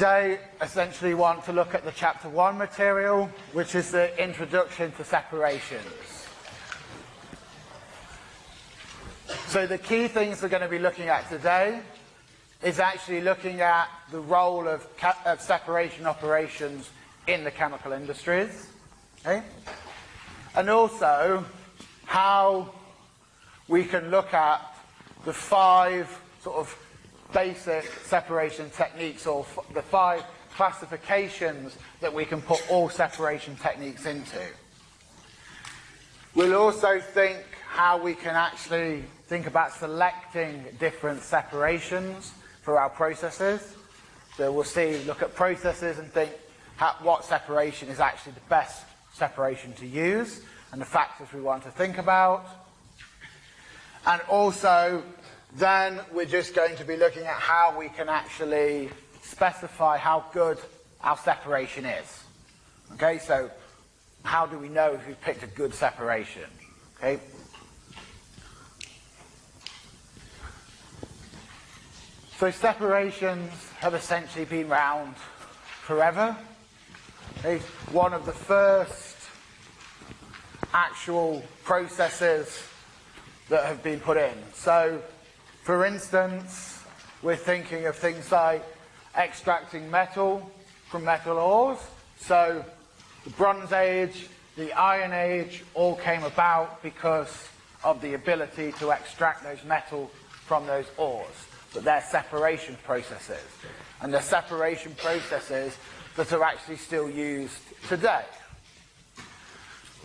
today essentially want to look at the chapter one material, which is the introduction to separations. So the key things we're going to be looking at today is actually looking at the role of, of separation operations in the chemical industries. Okay? And also how we can look at the five sort of basic separation techniques or the five classifications that we can put all separation techniques into. We'll also think how we can actually think about selecting different separations for our processes. So we'll see, look at processes and think how, what separation is actually the best separation to use and the factors we want to think about. And also then we're just going to be looking at how we can actually specify how good our separation is. Okay, so how do we know if we've picked a good separation? Okay. So separations have essentially been around forever. Okay. One of the first actual processes that have been put in. So for instance, we're thinking of things like extracting metal from metal ores. So the Bronze Age, the Iron Age all came about because of the ability to extract those metal from those ores. But they're separation processes. And they're separation processes that are actually still used today.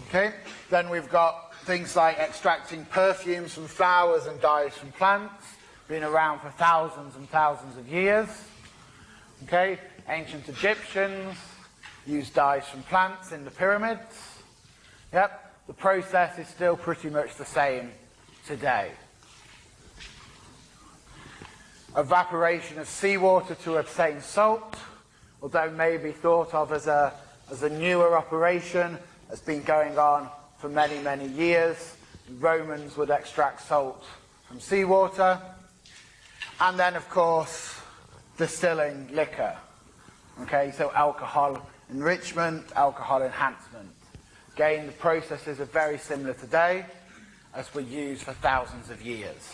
Okay? Then we've got things like extracting perfumes from flowers and dyes from plants, been around for thousands and thousands of years. Okay, ancient Egyptians used dyes from plants in the pyramids. Yep, the process is still pretty much the same today. Evaporation of seawater to obtain salt, although may be thought of as a, as a newer operation, has been going on for many, many years. Romans would extract salt from seawater. And then, of course, distilling liquor. Okay, so alcohol enrichment, alcohol enhancement. Again, the processes are very similar today as were used for thousands of years.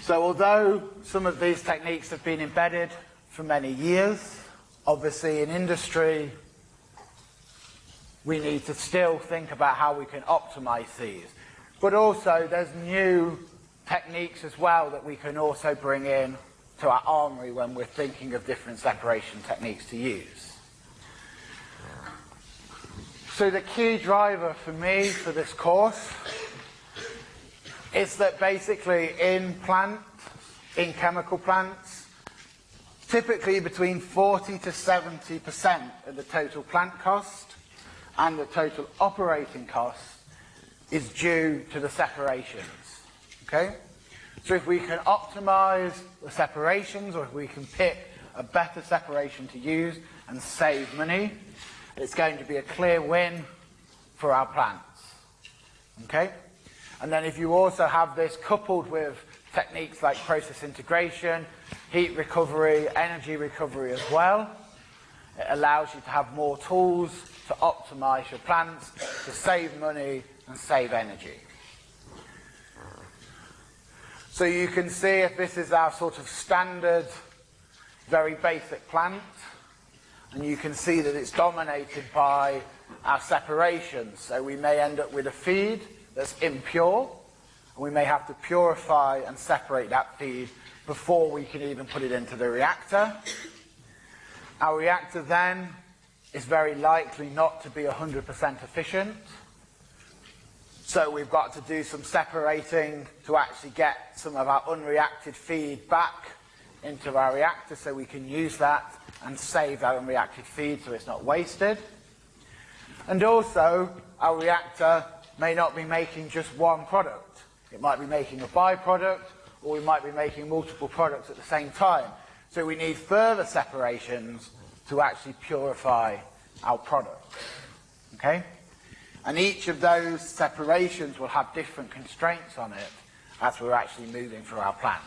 So although some of these techniques have been embedded for many years, obviously in industry we need to still think about how we can optimize these. But also there's new techniques as well that we can also bring in to our armory when we're thinking of different separation techniques to use. So the key driver for me for this course is that basically in plant, in chemical plants, typically between 40 to 70% of the total plant cost and the total operating cost is due to the separations. Okay? So if we can optimize the separations or if we can pick a better separation to use and save money, it's going to be a clear win for our plants. Okay? And then if you also have this coupled with techniques like process integration, heat recovery, energy recovery as well, it allows you to have more tools to optimize your plants, to save money and save energy. So you can see if this is our sort of standard, very basic plant, and you can see that it's dominated by our separations. So we may end up with a feed that's impure, and we may have to purify and separate that feed before we can even put it into the reactor. Our reactor then is very likely not to be 100% efficient. So we've got to do some separating to actually get some of our unreacted feed back into our reactor so we can use that and save our unreacted feed so it's not wasted. And also, our reactor may not be making just one product. It might be making a byproduct, or we might be making multiple products at the same time. So we need further separations to actually purify our product. Okay? And each of those separations will have different constraints on it as we're actually moving through our plant.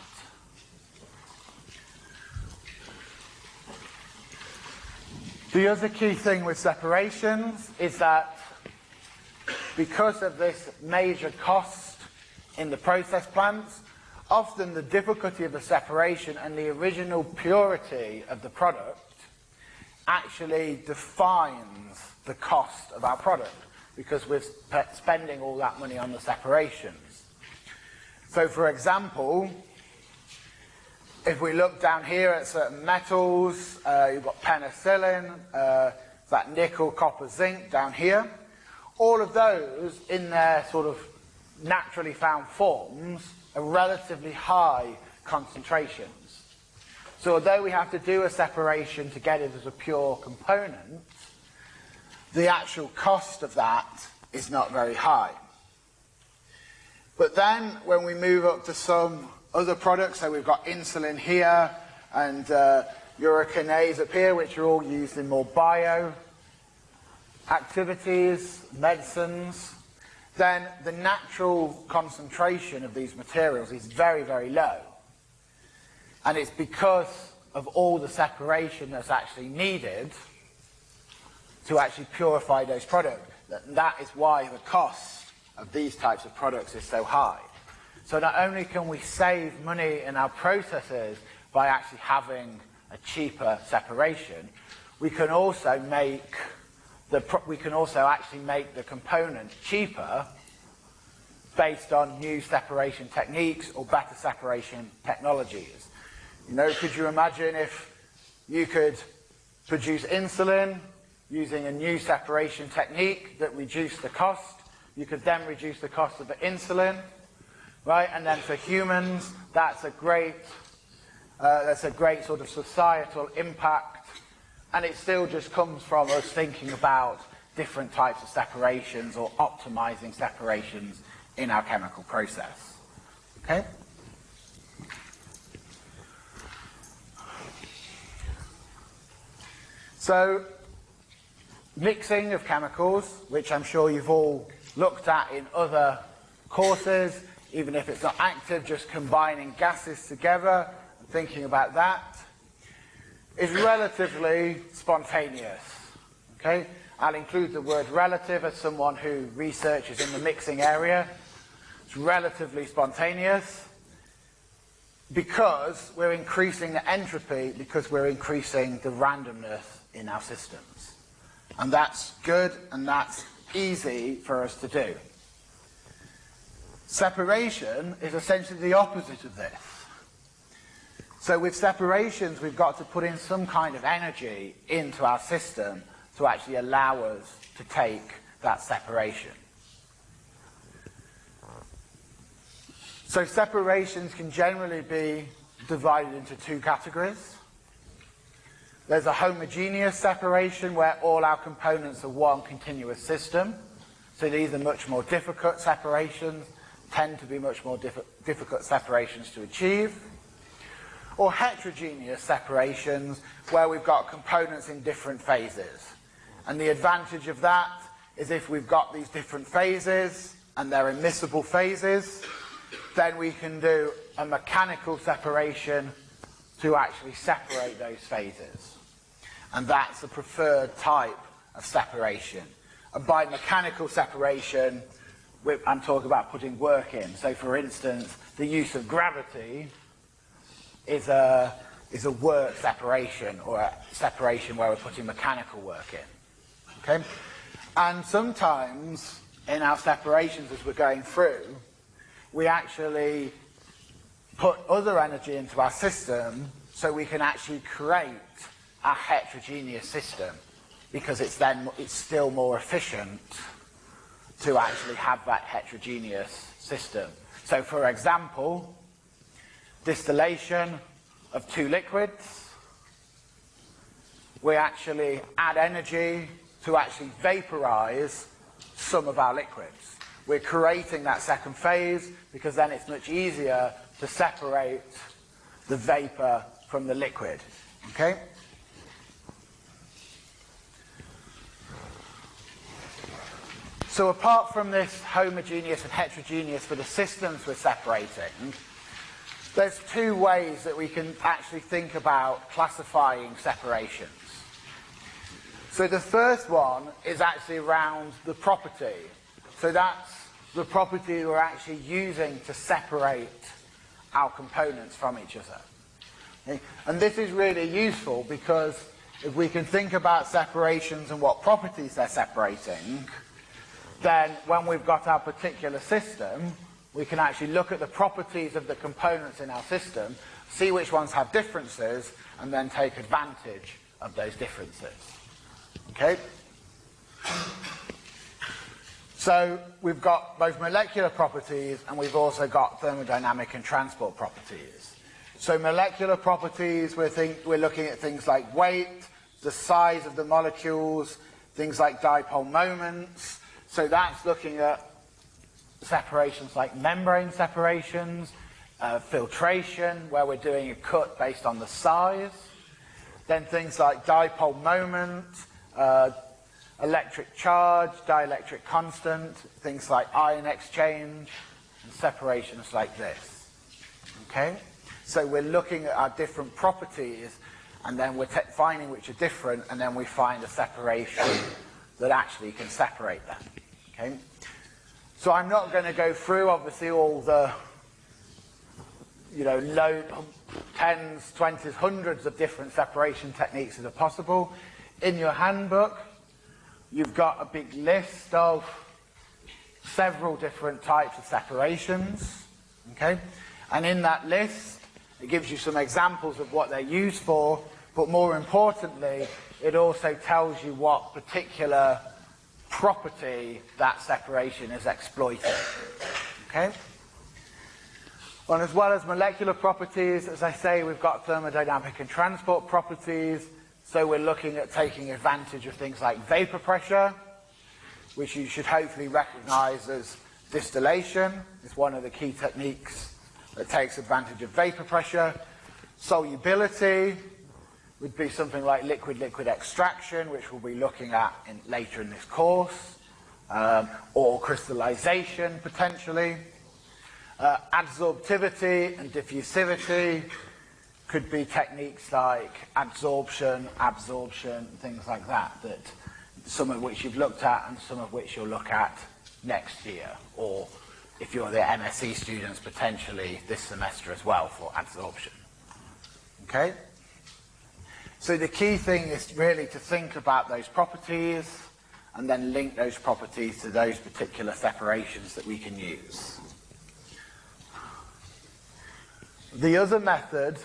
The other key thing with separations is that because of this major cost in the process plants, often the difficulty of the separation and the original purity of the product actually defines the cost of our product because we're spending all that money on the separations. So for example, if we look down here at certain metals, uh, you've got penicillin, uh, that nickel, copper, zinc down here. All of those in their sort of naturally found forms are relatively high concentrations. So although we have to do a separation to get it as a pure component, the actual cost of that is not very high. But then when we move up to some other products, so we've got insulin here and uh, urokinase up here, which are all used in more bio activities, medicines, then the natural concentration of these materials is very, very low. And it's because of all the separation that's actually needed to actually purify those products. That, that is why the cost of these types of products is so high. So not only can we save money in our processes by actually having a cheaper separation, we can also make the, we can also actually make the component cheaper based on new separation techniques or better separation technologies. You know, could you imagine if you could produce insulin using a new separation technique that reduced the cost? You could then reduce the cost of the insulin, right? And then for humans, that's a great, uh, that's a great sort of societal impact. And it still just comes from us thinking about different types of separations or optimizing separations in our chemical process. Okay? So, mixing of chemicals, which I'm sure you've all looked at in other courses, even if it's not active, just combining gases together and thinking about that, is relatively spontaneous. Okay? I'll include the word relative as someone who researches in the mixing area. It's relatively spontaneous because we're increasing the entropy because we're increasing the randomness in our systems. And that's good and that's easy for us to do. Separation is essentially the opposite of this. So with separations, we've got to put in some kind of energy into our system to actually allow us to take that separation. So separations can generally be divided into two categories. There's a homogeneous separation where all our components are one continuous system. So these are much more difficult separations, tend to be much more diff difficult separations to achieve. Or heterogeneous separations where we've got components in different phases. And the advantage of that is if we've got these different phases and they're immiscible phases, then we can do a mechanical separation to actually separate those phases. And that's the preferred type of separation. And by mechanical separation, I'm talking about putting work in. So for instance, the use of gravity is a, is a work separation or a separation where we're putting mechanical work in. Okay? And sometimes in our separations as we're going through, we actually put other energy into our system so we can actually create a heterogeneous system because it's then it's still more efficient to actually have that heterogeneous system. So for example, distillation of two liquids, we actually add energy to actually vaporize some of our liquids. We're creating that second phase because then it's much easier to separate the vapor from the liquid. Okay? So apart from this homogeneous and heterogeneous for the systems we're separating, there's two ways that we can actually think about classifying separations. So the first one is actually around the property. So that's the property we're actually using to separate our components from each other. And this is really useful because if we can think about separations and what properties they're separating, then when we've got our particular system, we can actually look at the properties of the components in our system, see which ones have differences, and then take advantage of those differences. Okay? So we've got both molecular properties and we've also got thermodynamic and transport properties. So molecular properties, we're, think, we're looking at things like weight, the size of the molecules, things like dipole moments. So that's looking at separations like membrane separations, uh, filtration, where we're doing a cut based on the size. Then things like dipole moment, uh, electric charge, dielectric constant, things like ion exchange, and separations like this. Okay? So we're looking at our different properties, and then we're finding which are different, and then we find a separation that actually can separate them. Okay? So I'm not going to go through, obviously, all the you know, low, tens, twenties, hundreds of different separation techniques that are possible. In your handbook, you've got a big list of several different types of separations, okay? And in that list, it gives you some examples of what they're used for, but more importantly, it also tells you what particular property that separation is exploiting, okay? And as well as molecular properties, as I say, we've got thermodynamic and transport properties. So we're looking at taking advantage of things like vapor pressure, which you should hopefully recognize as distillation. It's one of the key techniques that takes advantage of vapor pressure. Solubility would be something like liquid-liquid extraction, which we'll be looking at in, later in this course, um, or crystallization, potentially. Uh, adsorptivity and diffusivity could be techniques like adsorption, absorption, things like that, that some of which you've looked at and some of which you'll look at next year, or if you're the MSc students, potentially this semester as well for adsorption. Okay? So the key thing is really to think about those properties and then link those properties to those particular separations that we can use. The other method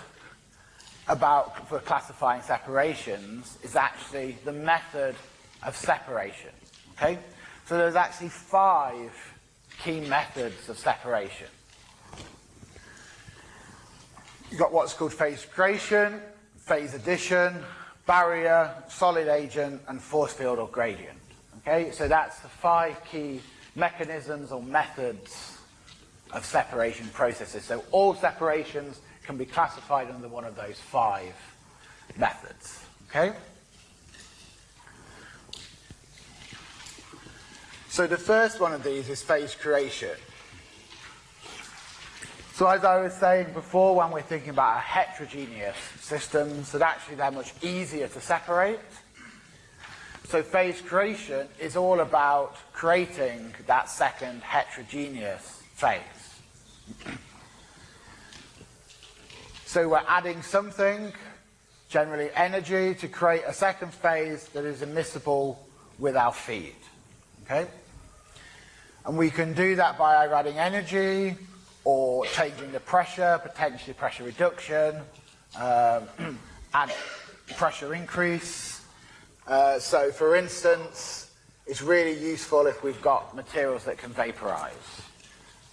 about for classifying separations is actually the method of separation. Okay? So there's actually five key methods of separation. You've got what's called phase creation, phase addition, barrier, solid agent, and force field or gradient. Okay, so that's the five key mechanisms or methods of separation processes. So all separations can be classified under one of those five methods. Okay? So the first one of these is phase creation. So as I was saying before, when we're thinking about a heterogeneous systems, that actually they're much easier to separate. So phase creation is all about creating that second heterogeneous phase. So we're adding something, generally energy, to create a second phase that is immiscible with our feed. Okay? And we can do that by adding energy or changing the pressure, potentially pressure reduction, um, and pressure increase. Uh, so for instance, it's really useful if we've got materials that can vaporize.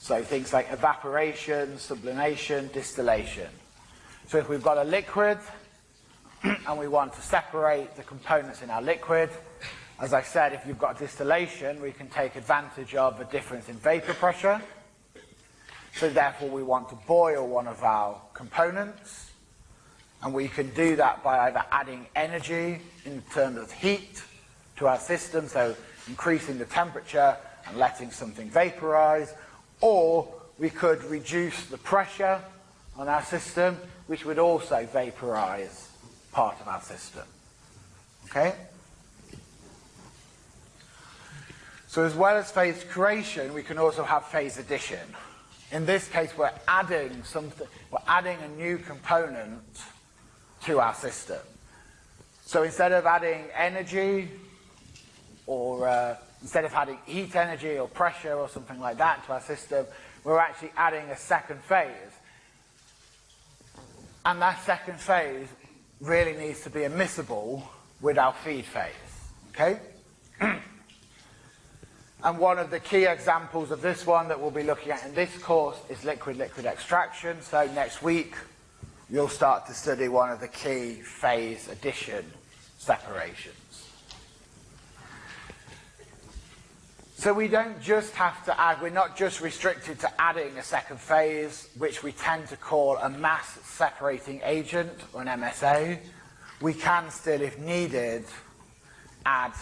So things like evaporation, sublimation, distillation. So if we've got a liquid and we want to separate the components in our liquid, as I said, if you've got distillation, we can take advantage of a difference in vapor pressure. So therefore we want to boil one of our components. And we can do that by either adding energy in terms of heat to our system, so increasing the temperature and letting something vaporize, or we could reduce the pressure on our system, which would also vaporize part of our system. Okay? So as well as phase creation, we can also have phase addition. In this case, we're adding something, we're adding a new component to our system. So instead of adding energy, or uh, instead of adding heat energy or pressure or something like that to our system, we're actually adding a second phase. And that second phase really needs to be immiscible with our feed phase. Okay? and one of the key examples of this one that we'll be looking at in this course is liquid-liquid extraction. So next week, you'll start to study one of the key phase addition separations. So we don't just have to add, we're not just restricted to adding a second phase, which we tend to call a mass separating agent, or an MSA. We can still, if needed, add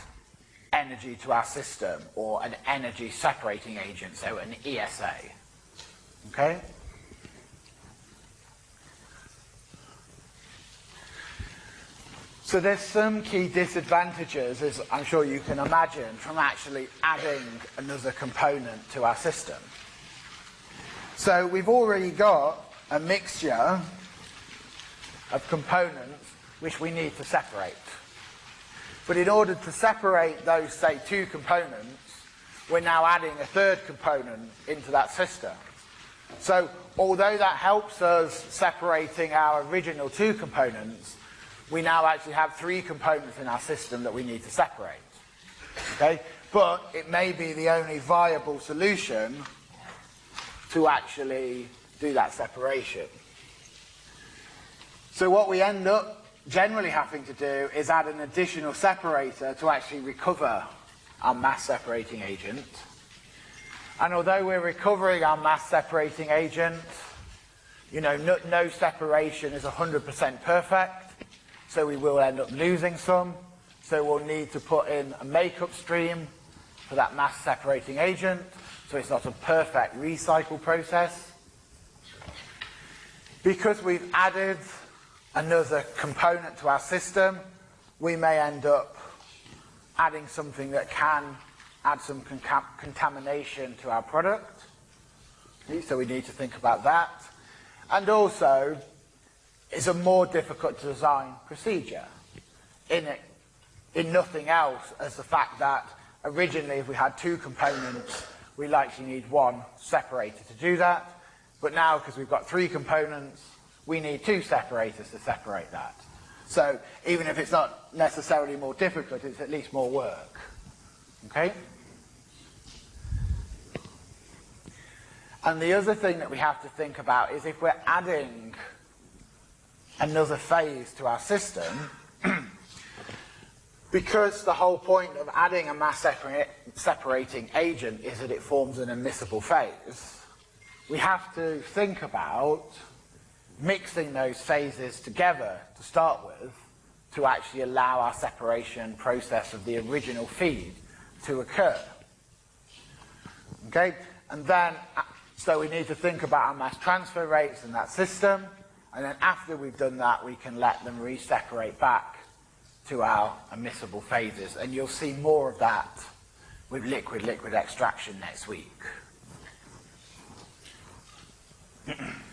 energy to our system, or an energy separating agent, so an ESA. Okay? So there's some key disadvantages, as I'm sure you can imagine, from actually adding another component to our system. So we've already got a mixture of components which we need to separate. But in order to separate those, say, two components, we're now adding a third component into that system. So although that helps us separating our original two components, we now actually have three components in our system that we need to separate. Okay? But it may be the only viable solution to actually do that separation. So what we end up generally having to do is add an additional separator to actually recover our mass separating agent. And although we're recovering our mass separating agent, you know, no, no separation is 100% perfect. So we will end up losing some. So we'll need to put in a makeup stream for that mass separating agent. So it's not a perfect recycle process. Because we've added another component to our system, we may end up adding something that can add some con contamination to our product. So we need to think about that. And also, it's a more difficult to design procedure in it, in nothing else as the fact that originally if we had two components, we likely need one separator to do that. But now, because we've got three components, we need two separators to separate that. So even if it's not necessarily more difficult, it's at least more work. Okay? And the other thing that we have to think about is if we're adding another phase to our system, because the whole point of adding a mass separating agent is that it forms an immiscible phase, we have to think about mixing those phases together to start with to actually allow our separation process of the original feed to occur. Okay? And then, so we need to think about our mass transfer rates in that system, and then after we've done that, we can let them re-separate back to our immiscible phases. And you'll see more of that with liquid-liquid extraction next week.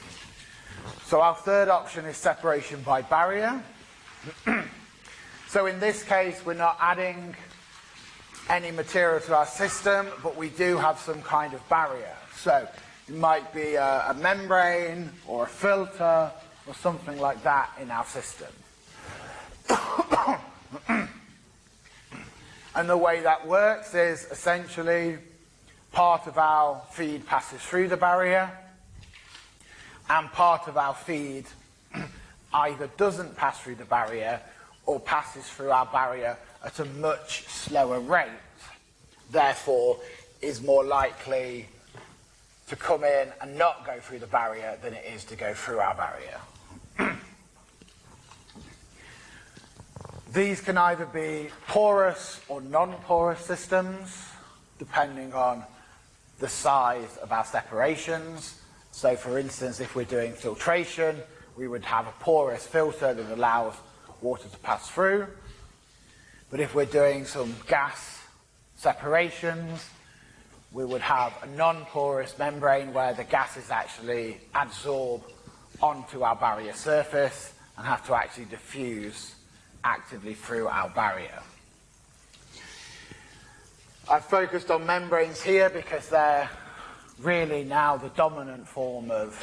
so our third option is separation by barrier. so in this case, we're not adding any material to our system, but we do have some kind of barrier. So it might be a, a membrane or a filter or something like that in our system. and the way that works is essentially part of our feed passes through the barrier and part of our feed either doesn't pass through the barrier or passes through our barrier at a much slower rate, therefore is more likely to come in and not go through the barrier than it is to go through our barrier. These can either be porous or non-porous systems, depending on the size of our separations. So for instance, if we're doing filtration, we would have a porous filter that allows water to pass through. But if we're doing some gas separations. We would have a non-porous membrane where the gases actually adsorb onto our barrier surface and have to actually diffuse actively through our barrier. I've focused on membranes here because they're really now the dominant form of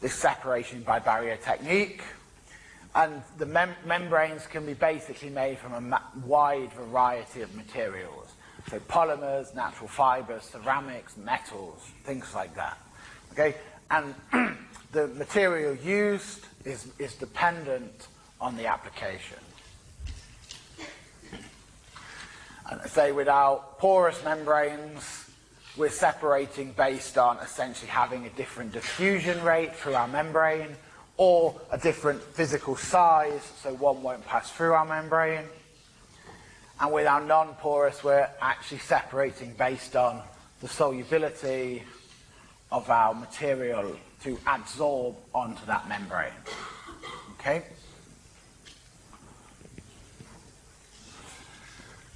this separation by barrier technique. And the mem membranes can be basically made from a wide variety of materials. So polymers, natural fibers, ceramics, metals, things like that. Okay? And the material used is, is dependent on the application. And say without porous membranes, we're separating based on essentially having a different diffusion rate through our membrane or a different physical size, so one won't pass through our membrane. And with our non-porous, we're actually separating based on the solubility of our material to adsorb onto that membrane. Okay?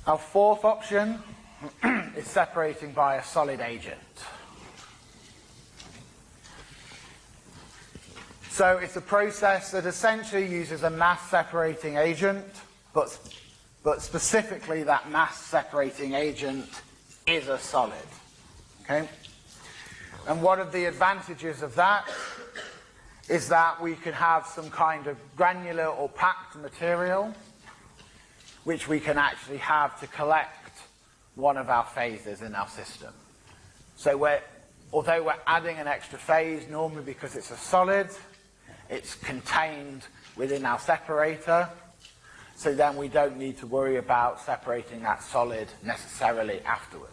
Our fourth option is separating by a solid agent. So it's a process that essentially uses a mass separating agent, but but specifically that mass separating agent is a solid. Okay? And one of the advantages of that is that we can have some kind of granular or packed material which we can actually have to collect one of our phases in our system. So we're, although we're adding an extra phase, normally because it's a solid, it's contained within our separator, so then we don't need to worry about separating that solid necessarily afterwards.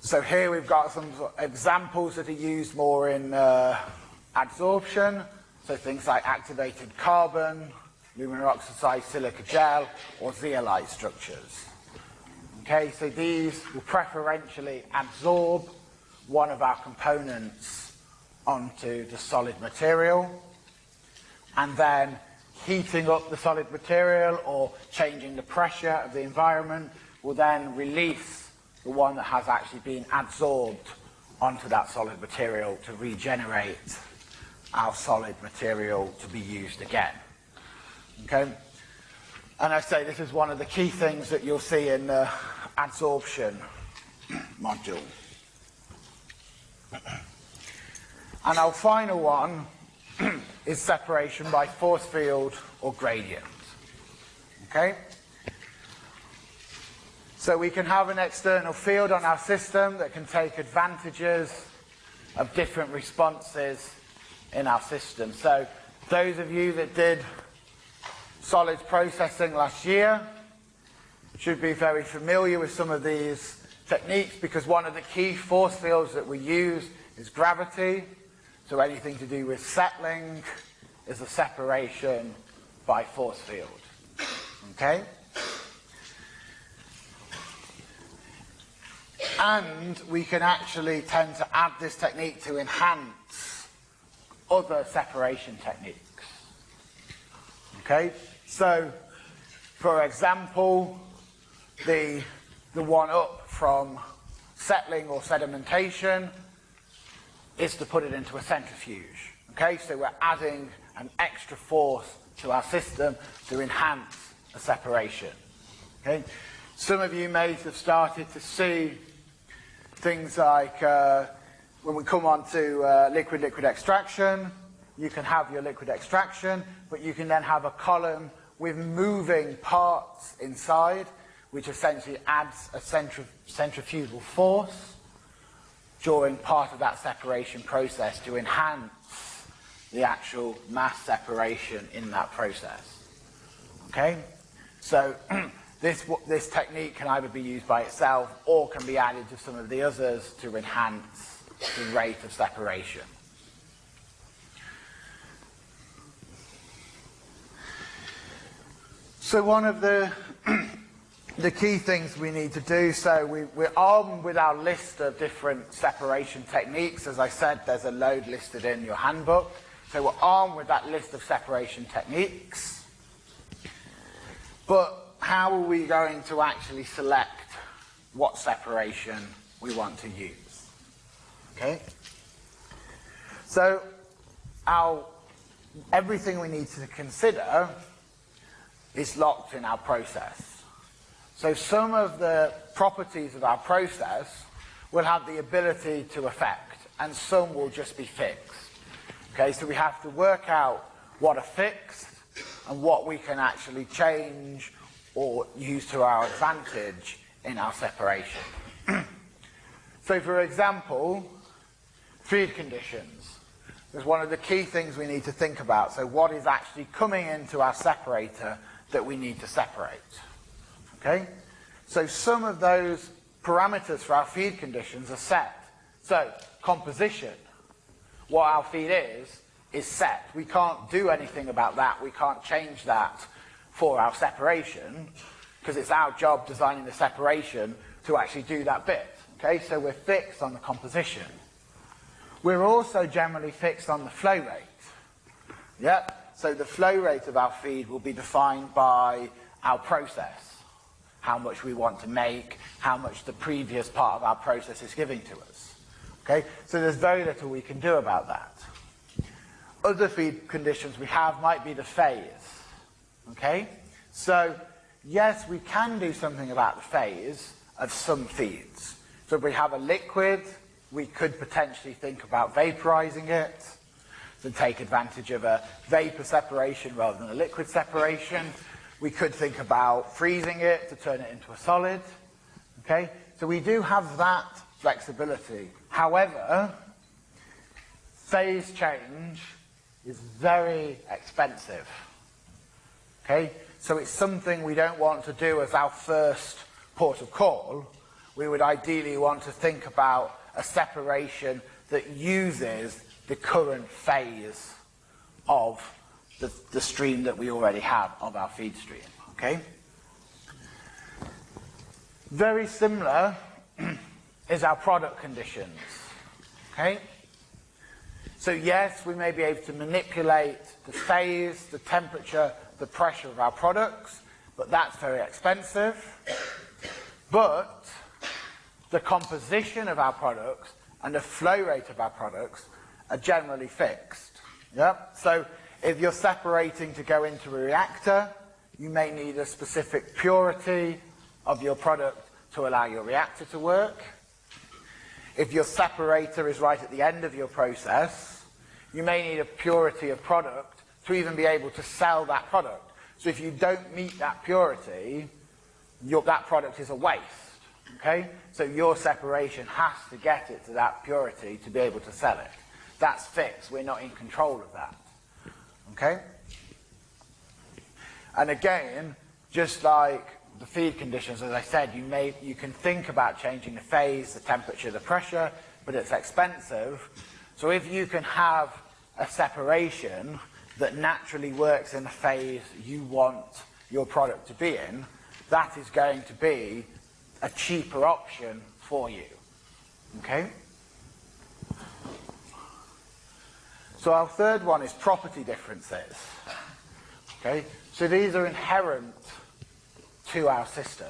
So here we've got some examples that are used more in uh, adsorption, so things like activated carbon, aluminum oxide silica gel, or zeolite structures. Okay, so these will preferentially absorb one of our components onto the solid material and then heating up the solid material or changing the pressure of the environment will then release the one that has actually been absorbed onto that solid material to regenerate our solid material to be used again. Okay? And I say this is one of the key things that you'll see in the adsorption module. And our final one is separation by force field or gradient. Okay? So we can have an external field on our system that can take advantages of different responses in our system. So those of you that did solids processing last year should be very familiar with some of these techniques because one of the key force fields that we use is gravity so anything to do with settling is a separation by force field. Okay? And we can actually tend to add this technique to enhance other separation techniques. Okay? So, for example, the, the one up from settling or sedimentation is to put it into a centrifuge. Okay, so we're adding an extra force to our system to enhance a separation. Okay, some of you may have started to see things like uh, when we come on to liquid-liquid uh, extraction, you can have your liquid extraction, but you can then have a column with moving parts inside, which essentially adds a centrif centrifugal force during part of that separation process to enhance the actual mass separation in that process. Okay? So this, this technique can either be used by itself or can be added to some of the others to enhance the rate of separation. So one of the the key things we need to do. So we, we're armed with our list of different separation techniques. As I said, there's a load listed in your handbook. So we're armed with that list of separation techniques. But how are we going to actually select what separation we want to use? Okay? So, our, everything we need to consider is locked in our process. So some of the properties of our process will have the ability to affect, and some will just be fixed. Okay, so we have to work out what are fixed and what we can actually change or use to our advantage in our separation. so for example, feed conditions is one of the key things we need to think about. So what is actually coming into our separator that we need to separate? Okay? So some of those parameters for our feed conditions are set. So composition, what our feed is, is set. We can't do anything about that. We can't change that for our separation because it's our job designing the separation to actually do that bit. Okay, so we're fixed on the composition. We're also generally fixed on the flow rate. Yep, so the flow rate of our feed will be defined by our process how much we want to make, how much the previous part of our process is giving to us. Okay, so there's very little we can do about that. Other feed conditions we have might be the phase. Okay, so yes, we can do something about the phase of some feeds. So if we have a liquid, we could potentially think about vaporizing it to take advantage of a vapor separation rather than a liquid separation. We could think about freezing it to turn it into a solid. Okay, so we do have that flexibility. However, phase change is very expensive. Okay, so it's something we don't want to do as our first port of call. We would ideally want to think about a separation that uses the current phase of the, the stream that we already have of our feed stream. Okay? Very similar is our product conditions. Okay? So yes, we may be able to manipulate the phase, the temperature, the pressure of our products, but that's very expensive. But the composition of our products and the flow rate of our products are generally fixed. Yep. So if you're separating to go into a reactor, you may need a specific purity of your product to allow your reactor to work. If your separator is right at the end of your process, you may need a purity of product to even be able to sell that product. So if you don't meet that purity, your, that product is a waste. Okay? So your separation has to get it to that purity to be able to sell it. That's fixed. We're not in control of that. Okay? And again, just like the feed conditions, as I said, you, may, you can think about changing the phase, the temperature, the pressure, but it's expensive. So if you can have a separation that naturally works in the phase you want your product to be in, that is going to be a cheaper option for you. Okay? So our third one is property differences. Okay, so these are inherent to our system.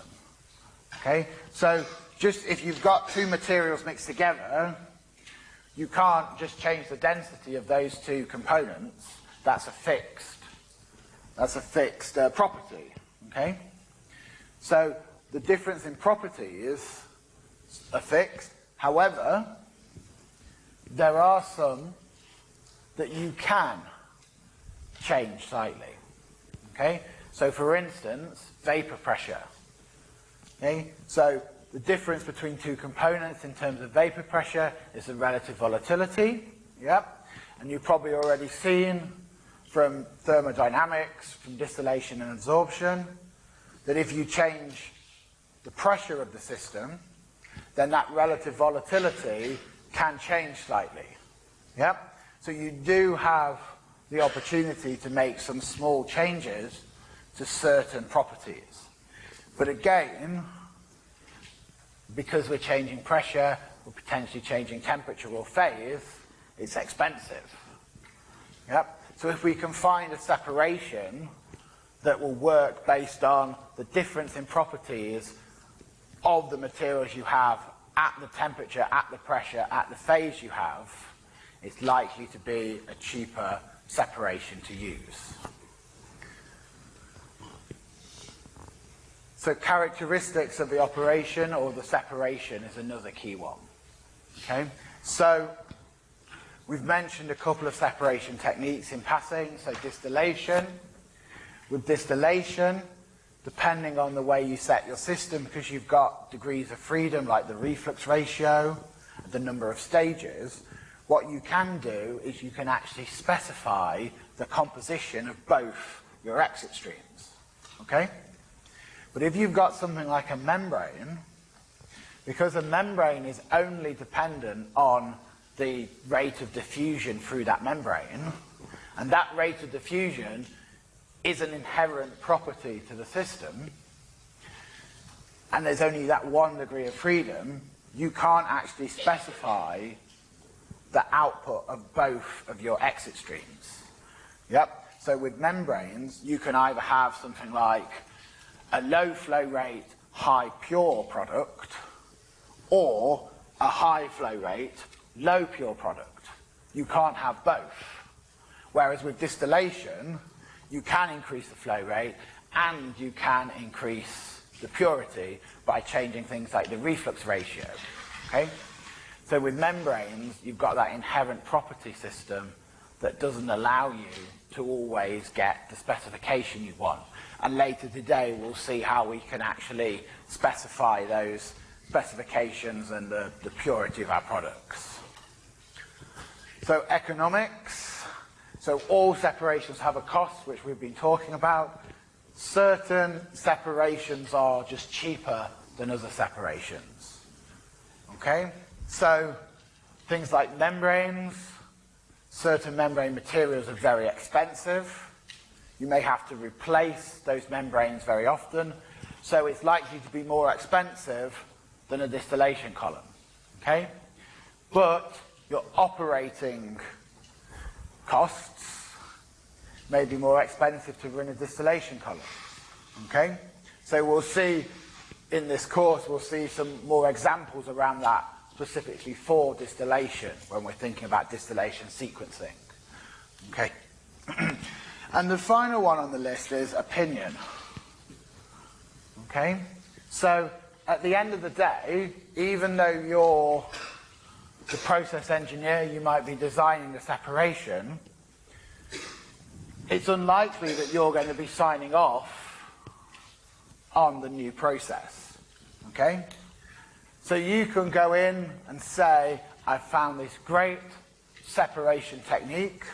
Okay, so just if you've got two materials mixed together, you can't just change the density of those two components. That's a fixed. That's a fixed uh, property. Okay, so the difference in property is a fixed. However, there are some that you can change slightly. Okay? So for instance, vapor pressure. Okay? So the difference between two components in terms of vapor pressure is the relative volatility. Yep. And you've probably already seen from thermodynamics, from distillation and absorption, that if you change the pressure of the system, then that relative volatility can change slightly. Yep. So you do have the opportunity to make some small changes to certain properties. But again, because we're changing pressure, we're potentially changing temperature or phase, it's expensive. Yep. So if we can find a separation that will work based on the difference in properties of the materials you have at the temperature, at the pressure, at the phase you have, it's likely to be a cheaper separation to use. So characteristics of the operation or the separation is another key one. Okay, so we've mentioned a couple of separation techniques in passing, so distillation. With distillation, depending on the way you set your system, because you've got degrees of freedom like the reflux ratio, the number of stages, what you can do is you can actually specify the composition of both your exit streams. Okay? But if you've got something like a membrane, because a membrane is only dependent on the rate of diffusion through that membrane, and that rate of diffusion is an inherent property to the system, and there's only that one degree of freedom, you can't actually specify the output of both of your exit streams. Yep. So with membranes, you can either have something like a low flow rate, high pure product, or a high flow rate, low pure product. You can't have both. Whereas with distillation, you can increase the flow rate and you can increase the purity by changing things like the reflux ratio. Okay? So with membranes, you've got that inherent property system that doesn't allow you to always get the specification you want. And later today, we'll see how we can actually specify those specifications and the, the purity of our products. So economics. So all separations have a cost, which we've been talking about. Certain separations are just cheaper than other separations. Okay? So things like membranes, certain membrane materials are very expensive. You may have to replace those membranes very often. So it's likely to be more expensive than a distillation column. Okay? But your operating costs may be more expensive to run a distillation column. Okay? So we'll see in this course, we'll see some more examples around that specifically for distillation when we're thinking about distillation sequencing. Okay. and the final one on the list is opinion. Okay? So at the end of the day, even though you're the process engineer, you might be designing the separation, it's unlikely that you're going to be signing off on the new process. Okay? So you can go in and say, I found this great separation technique.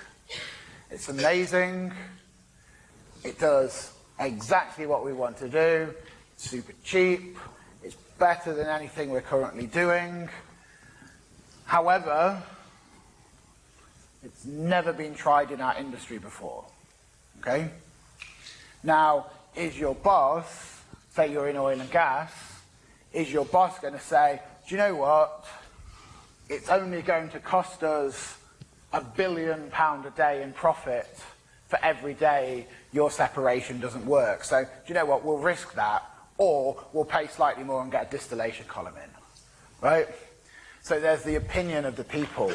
It's amazing. It does exactly what we want to do. It's super cheap. It's better than anything we're currently doing. However, it's never been tried in our industry before. Okay? Now, is your boss, say you're in oil and gas, is your boss going to say, do you know what? It's only going to cost us a billion pound a day in profit for every day your separation doesn't work. So do you know what? We'll risk that or we'll pay slightly more and get a distillation column in. Right? So there's the opinion of the people.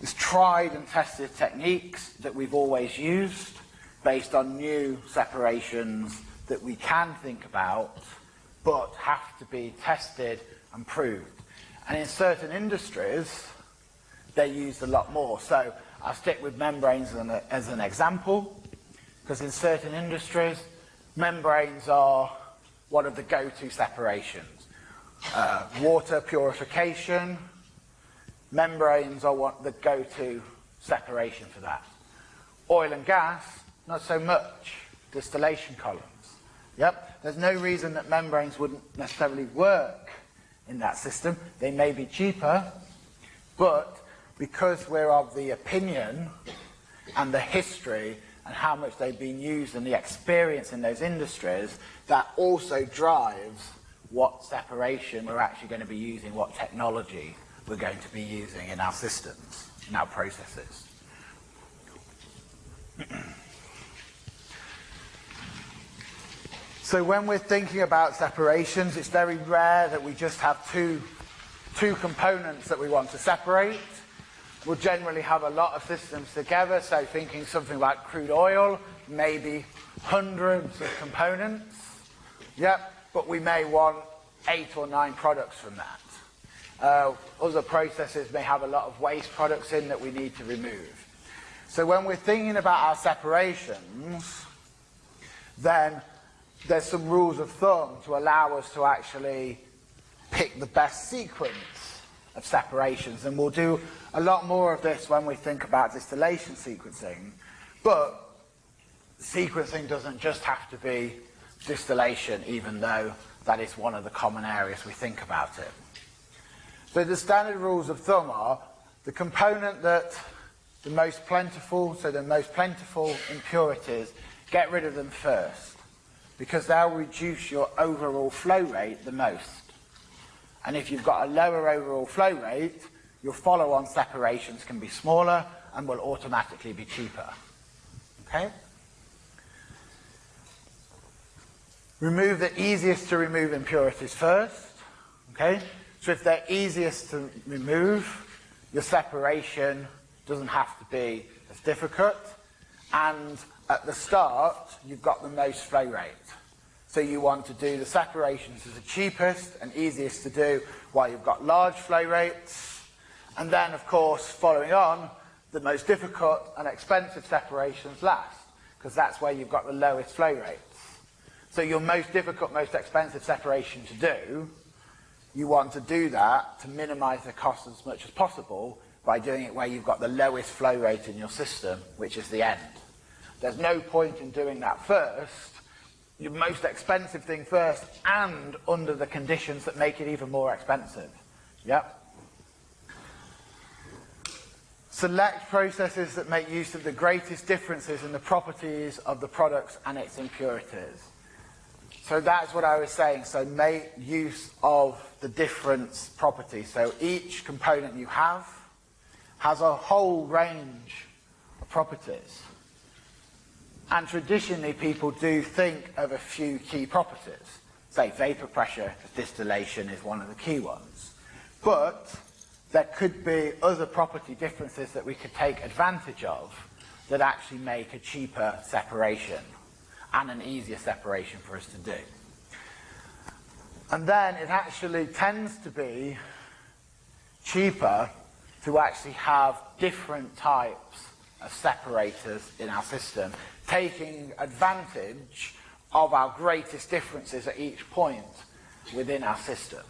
There's tried and tested techniques that we've always used based on new separations that we can think about but have to be tested and proved. And in certain industries, they're used a lot more. So I'll stick with membranes as an, as an example, because in certain industries, membranes are one of the go-to separations. Uh, water purification, membranes are what the go-to separation for that. Oil and gas, not so much. Distillation columns. Yep, there's no reason that membranes wouldn't necessarily work in that system. They may be cheaper, but because we're of the opinion and the history and how much they've been used and the experience in those industries, that also drives what separation we're actually going to be using, what technology we're going to be using in our systems, in our processes. So when we're thinking about separations, it's very rare that we just have two, two components that we want to separate. We'll generally have a lot of systems together, so thinking something like crude oil, maybe hundreds of components. Yep, but we may want eight or nine products from that. Uh, other processes may have a lot of waste products in that we need to remove. So when we're thinking about our separations, then there's some rules of thumb to allow us to actually pick the best sequence of separations. And we'll do a lot more of this when we think about distillation sequencing. But sequencing doesn't just have to be distillation, even though that is one of the common areas we think about it. So the standard rules of thumb are the component that the most plentiful, so the most plentiful impurities, get rid of them first because they'll reduce your overall flow rate the most. And if you've got a lower overall flow rate, your follow-on separations can be smaller and will automatically be cheaper. Okay? Remove the easiest to remove impurities first. Okay? So if they're easiest to remove, your separation doesn't have to be as difficult. And at the start, you've got the most flow rate. So you want to do the separations as the cheapest and easiest to do while you've got large flow rates. And then, of course, following on, the most difficult and expensive separations last, because that's where you've got the lowest flow rates. So your most difficult, most expensive separation to do, you want to do that to minimize the cost as much as possible by doing it where you've got the lowest flow rate in your system, which is the end. There's no point in doing that first, your most expensive thing first, and under the conditions that make it even more expensive. Yep. Select processes that make use of the greatest differences in the properties of the products and its impurities. So that's what I was saying. So make use of the difference properties. So each component you have has a whole range of properties. And traditionally, people do think of a few key properties. Say, vapor pressure distillation is one of the key ones. But there could be other property differences that we could take advantage of that actually make a cheaper separation and an easier separation for us to do. And then it actually tends to be cheaper to actually have different types of separators in our system taking advantage of our greatest differences at each point within our system.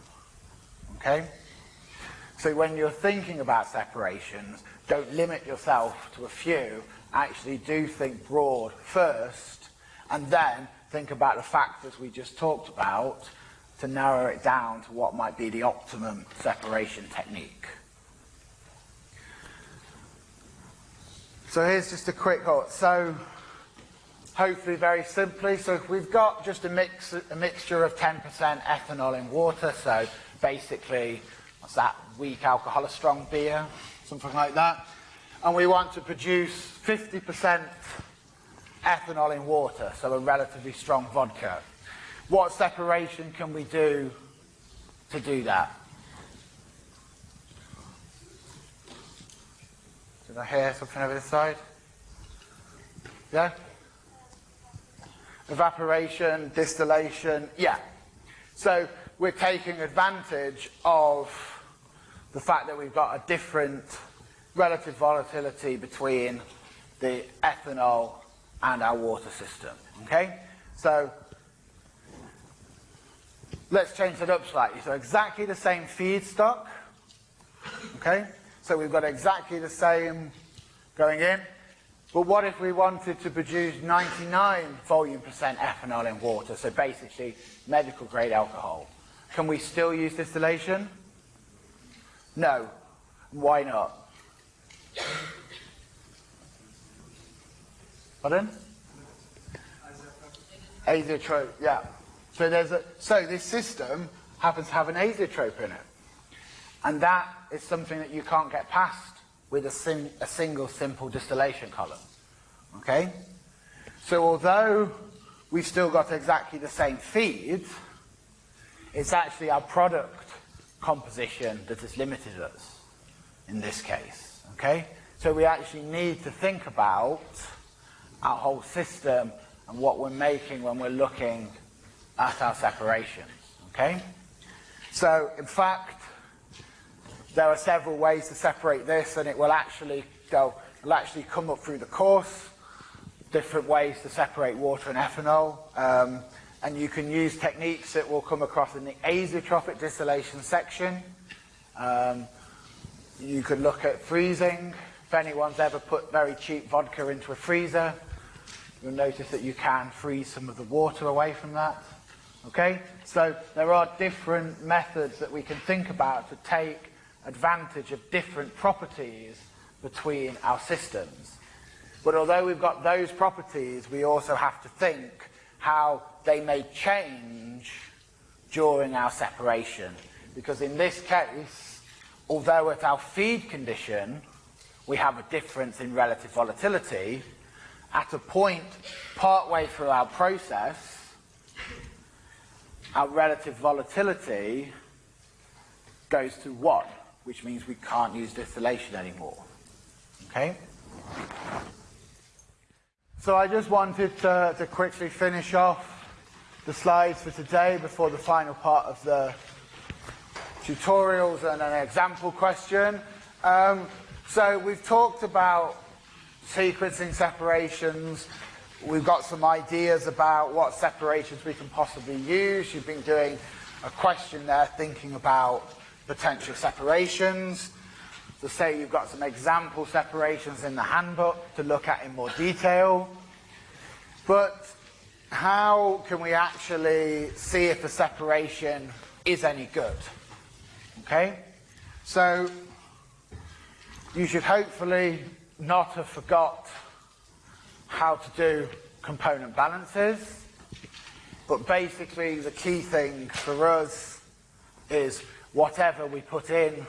Okay? So when you're thinking about separations, don't limit yourself to a few. Actually do think broad first, and then think about the factors we just talked about to narrow it down to what might be the optimum separation technique. So here's just a quick thought. So hopefully very simply. So we've got just a, mix, a mixture of 10% ethanol in water, so basically, what's that, weak alcohol, a strong beer, something like that, and we want to produce 50% ethanol in water, so a relatively strong vodka. What separation can we do to do that? Did I hear something over this side? Yeah? Evaporation, distillation, yeah. So we're taking advantage of the fact that we've got a different relative volatility between the ethanol and our water system, okay? So let's change that up slightly. So exactly the same feedstock, okay? So we've got exactly the same going in. But what if we wanted to produce 99 volume percent ethanol in water, so basically medical grade alcohol? Can we still use distillation? No. Why not? Pardon? Azeotrope, yeah. So there's a so this system happens to have an azeotrope in it. And that is something that you can't get past with a, sim, a single simple distillation column. Okay? So although we've still got exactly the same feed. It's actually our product composition that has limited us in this case. Okay? So we actually need to think about our whole system and what we're making when we're looking at our separations. Okay? So in fact, there are several ways to separate this and it will actually will actually come up through the course, different ways to separate water and ethanol. Um, and you can use techniques that will come across in the azeotropic distillation section. Um, you could look at freezing. If anyone's ever put very cheap vodka into a freezer, you'll notice that you can freeze some of the water away from that. Okay? So there are different methods that we can think about to take advantage of different properties between our systems. But although we've got those properties, we also have to think how they may change during our separation. Because in this case, although at our feed condition, we have a difference in relative volatility, at a point partway through our process, our relative volatility goes to 1, which means we can't use distillation anymore. Okay? So I just wanted to, to quickly finish off the slides for today before the final part of the tutorials and an example question. Um, so we've talked about sequencing separations. We've got some ideas about what separations we can possibly use. You've been doing a question there thinking about potential separations. So say you've got some example separations in the handbook to look at in more detail. But how can we actually see if a separation is any good? Okay? So you should hopefully not have forgot how to do component balances. But basically the key thing for us is whatever we put in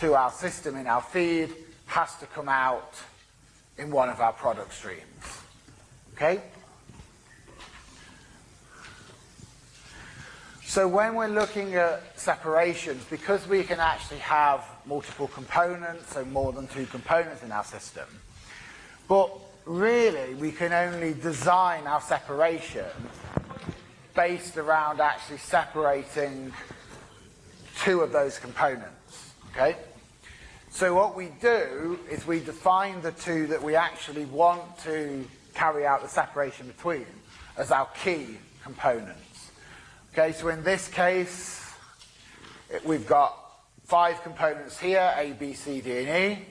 to our system in our feed has to come out in one of our product streams. Okay? So when we're looking at separations, because we can actually have multiple components, so more than two components in our system, but really we can only design our separation based around actually separating two of those components, okay? So what we do is we define the two that we actually want to carry out the separation between as our key components. Okay, so in this case, it, we've got five components here, A, B, C, D, and E.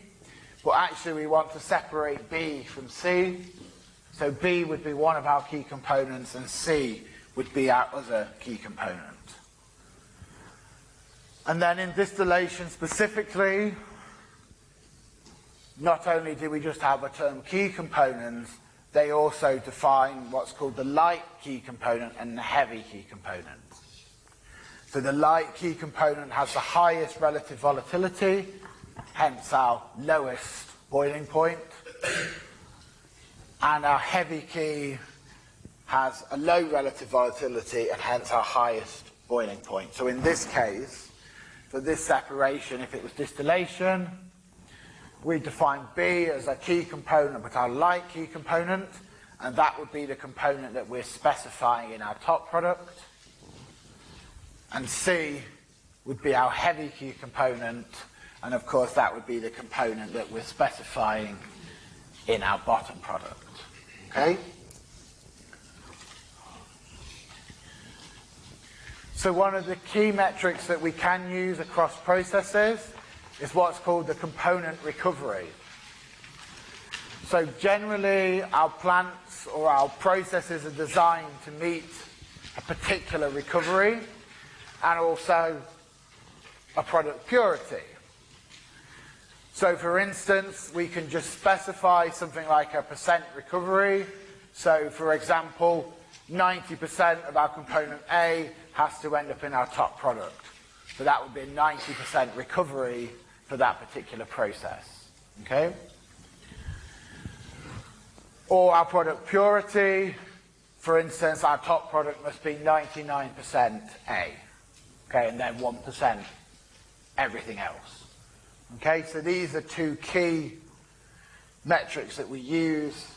But actually we want to separate B from C. So B would be one of our key components and C would be our other key component. And then in distillation specifically, not only do we just have a term key components, they also define what's called the light key component and the heavy key component. So the light key component has the highest relative volatility, hence our lowest boiling point. And our heavy key has a low relative volatility and hence our highest boiling point. So in this case, for this separation, if it was distillation, we define B as a key component but our light key component, and that would be the component that we're specifying in our top product. And C would be our heavy key component, and of course that would be the component that we're specifying in our bottom product. Okay? So one of the key metrics that we can use across processes is what's called the component recovery. So generally, our plants or our processes are designed to meet a particular recovery and also a product purity. So for instance, we can just specify something like a percent recovery. So for example, 90% of our component A has to end up in our top product. So that would be a 90% recovery for that particular process. Okay? Or our product purity, for instance, our top product must be 99% A, okay, and then 1% everything else. Okay, so these are two key metrics that we use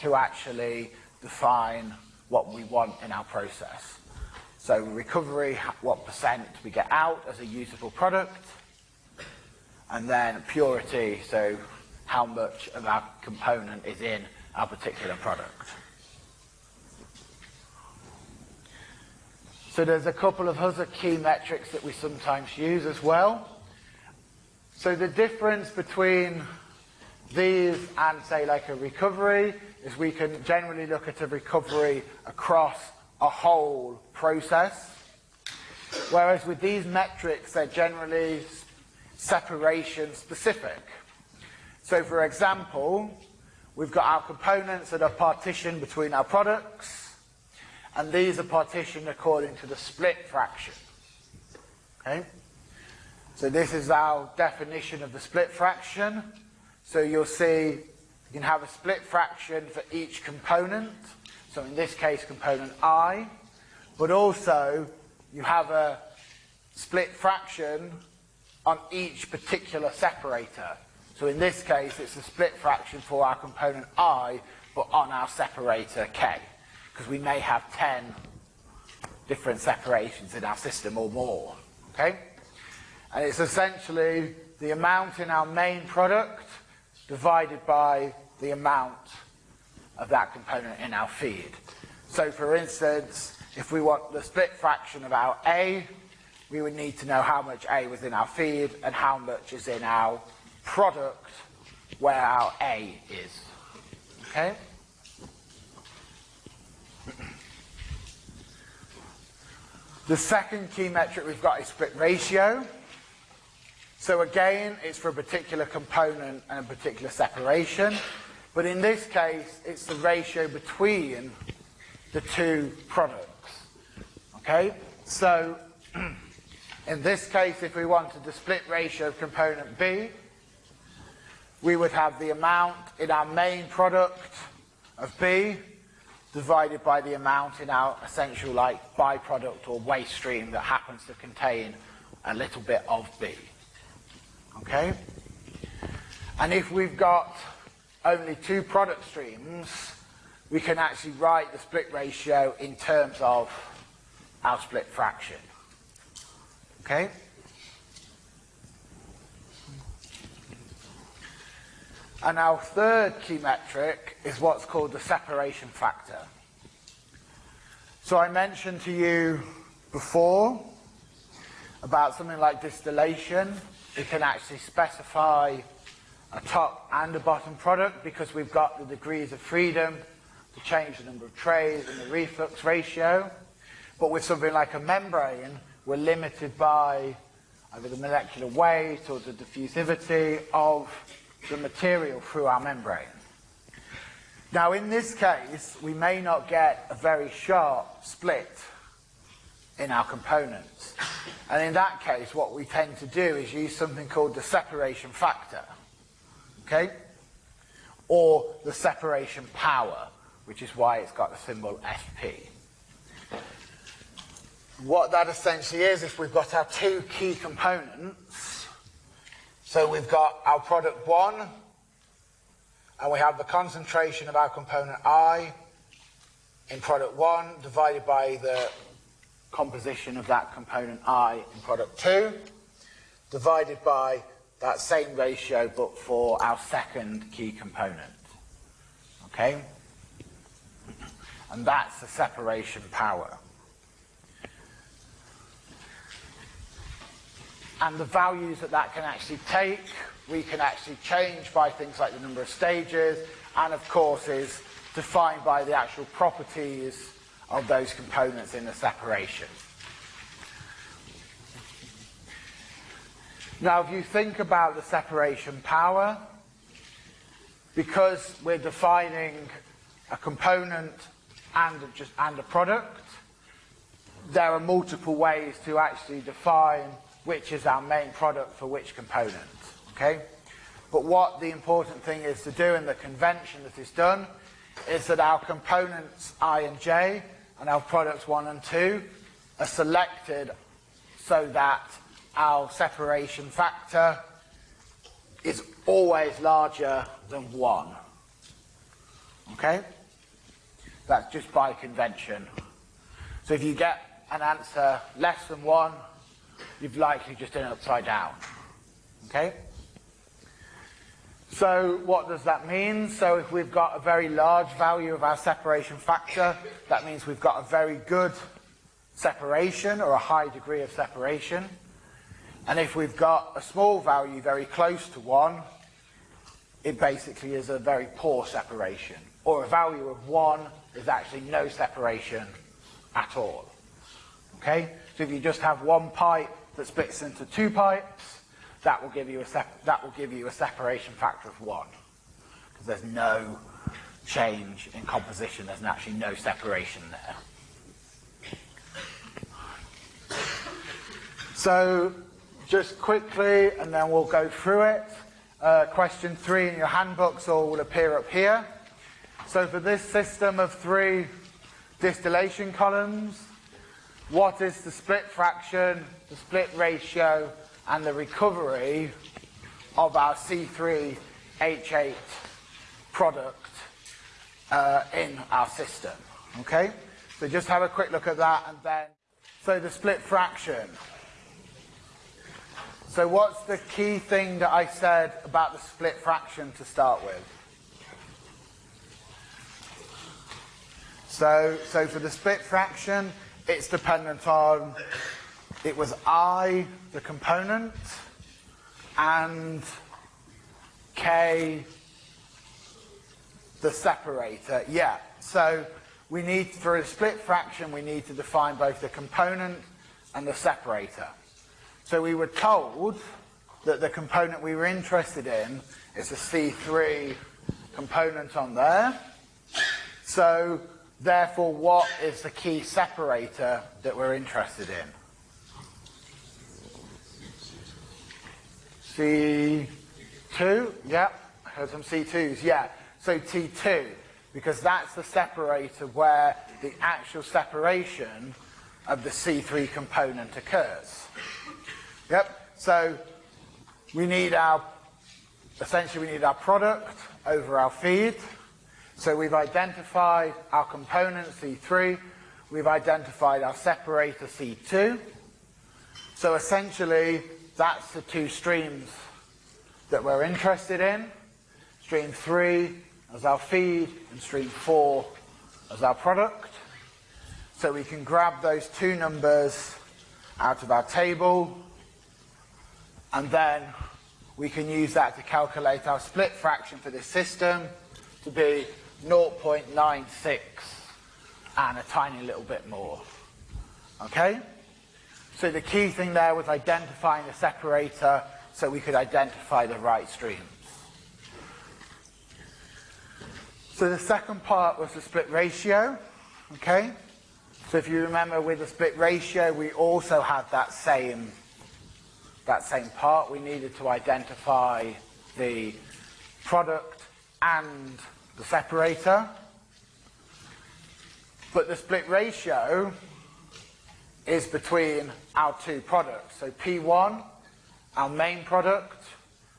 to actually define what we want in our process. So recovery, what percent we get out as a usable product, and then purity, so how much of our component is in our particular product. So there's a couple of other key metrics that we sometimes use as well. So the difference between these and say like a recovery is we can generally look at a recovery across a whole process. Whereas with these metrics, they're generally separation specific. So for example, we've got our components that are partitioned between our products, and these are partitioned according to the split fraction. Okay? So this is our definition of the split fraction. So you'll see you can have a split fraction for each component. So in this case, component I, but also you have a split fraction on each particular separator. So in this case, it's a split fraction for our component I, but on our separator K, because we may have 10 different separations in our system or more. Okay? And it's essentially the amount in our main product divided by the amount of that component in our feed. So for instance, if we want the split fraction of our A, we would need to know how much A was in our feed and how much is in our product where our A is. Okay? The second key metric we've got is split ratio. So again, it's for a particular component and a particular separation. But in this case, it's the ratio between the two products. Okay? So in this case, if we wanted the split ratio of component B, we would have the amount in our main product of B divided by the amount in our essential like byproduct or waste stream that happens to contain a little bit of B. Okay? And if we've got only two product streams, we can actually write the split ratio in terms of our split fraction. Okay? And our third key metric is what's called the separation factor. So I mentioned to you before about something like distillation we can actually specify a top and a bottom product because we've got the degrees of freedom to change the number of trays and the reflux ratio. But with something like a membrane, we're limited by either the molecular weight or the diffusivity of the material through our membrane. Now in this case, we may not get a very sharp split in our components. And in that case, what we tend to do is use something called the separation factor, okay? Or the separation power, which is why it's got the symbol SP. What that essentially is, if we've got our two key components, so we've got our product one, and we have the concentration of our component I in product one divided by the composition of that component I in product 2 divided by that same ratio but for our second key component. Okay? And that's the separation power. And the values that that can actually take, we can actually change by things like the number of stages, and of course is defined by the actual properties of those components in the separation. Now, if you think about the separation power, because we're defining a component and a, just and a product, there are multiple ways to actually define which is our main product for which component. Okay? But what the important thing is to do in the convention that is done is that our components I and J and our products 1 and 2 are selected so that our separation factor is always larger than 1. Okay? That's just by convention. So if you get an answer less than 1, you've likely just done it upside down. Okay? So what does that mean? So if we've got a very large value of our separation factor, that means we've got a very good separation or a high degree of separation. And if we've got a small value very close to 1, it basically is a very poor separation. Or a value of 1 is actually no separation at all. Okay? So if you just have one pipe that splits into two pipes, that will give you a that will give you a separation factor of one because there's no change in composition. There's actually no separation there. So just quickly, and then we'll go through it. Uh, question three in your handbooks all will appear up here. So for this system of three distillation columns, what is the split fraction, the split ratio, and the recovery of our C3H8 product uh, in our system. Okay? So just have a quick look at that and then, so the split fraction. So what's the key thing that I said about the split fraction to start with? So, so for the split fraction, it's dependent on it was I, the component, and K, the separator. Yeah, so we need, for a split fraction, we need to define both the component and the separator. So we were told that the component we were interested in is a C3 component on there. So therefore, what is the key separator that we're interested in? C2, yeah, heard some C2s, yeah. So T2, because that's the separator where the actual separation of the C3 component occurs. Yep, so we need our, essentially we need our product over our feed. So we've identified our component C3, we've identified our separator C2. So essentially, that's the two streams that we're interested in. Stream 3 as our feed and stream 4 as our product. So we can grab those two numbers out of our table and then we can use that to calculate our split fraction for this system to be 0.96 and a tiny little bit more. Okay? So the key thing there was identifying the separator so we could identify the right streams. So the second part was the split ratio. Okay? So if you remember with the split ratio, we also had that same, that same part. We needed to identify the product and the separator. But the split ratio is between our two products. So P1, our main product,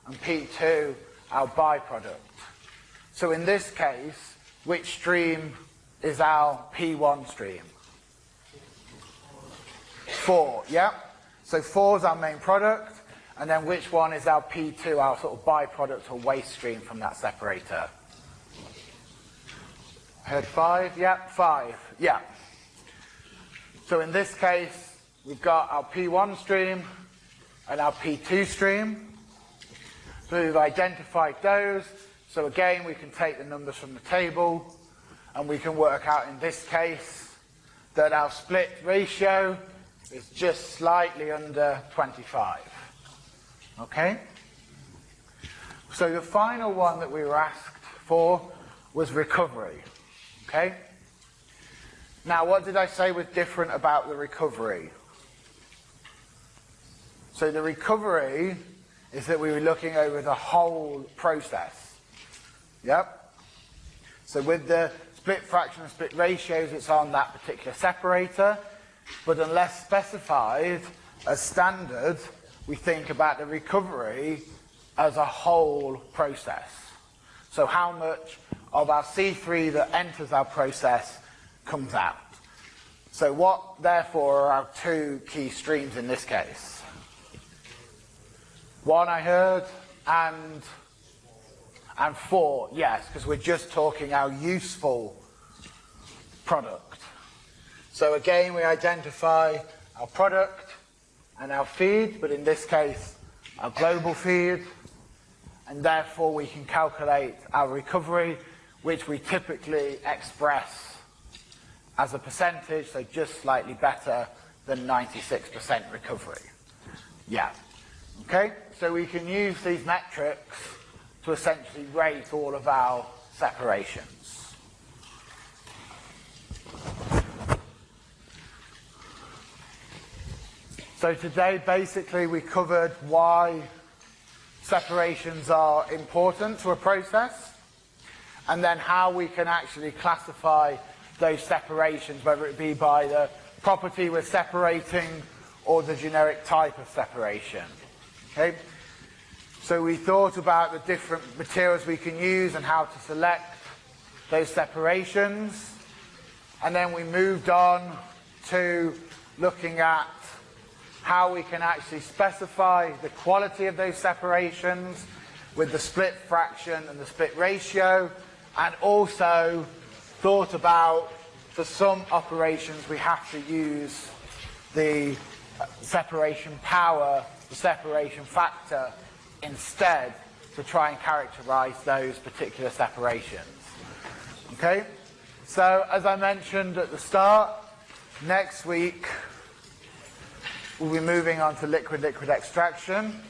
and P2, our byproduct. So in this case, which stream is our P1 stream? 4, yeah? So 4 is our main product, and then which one is our P2, our sort of byproduct or waste stream from that separator? Heard 5, yeah? 5, yeah. So in this case, we've got our P1 stream and our P2 stream. So we've identified those. So again, we can take the numbers from the table and we can work out in this case that our split ratio is just slightly under 25. Okay? So the final one that we were asked for was recovery. Okay? Now, what did I say was different about the recovery? So the recovery is that we were looking over the whole process. Yep. So with the split fraction and split ratios, it's on that particular separator. But unless specified as standard, we think about the recovery as a whole process. So how much of our C3 that enters our process comes out. So what, therefore, are our two key streams in this case? One I heard, and and four, yes, because we're just talking our useful product. So again, we identify our product and our feed, but in this case, our global feed, and therefore we can calculate our recovery, which we typically express as a percentage, so just slightly better than 96% recovery. Yeah. Okay, so we can use these metrics to essentially rate all of our separations. So today basically we covered why separations are important to a process and then how we can actually classify those separations, whether it be by the property we're separating or the generic type of separation. Okay? So we thought about the different materials we can use and how to select those separations. And then we moved on to looking at how we can actually specify the quality of those separations with the split fraction and the split ratio and also thought about for some operations we have to use the uh, separation power, the separation factor instead to try and characterize those particular separations. Okay? So, as I mentioned at the start, next week we'll be moving on to liquid-liquid extraction.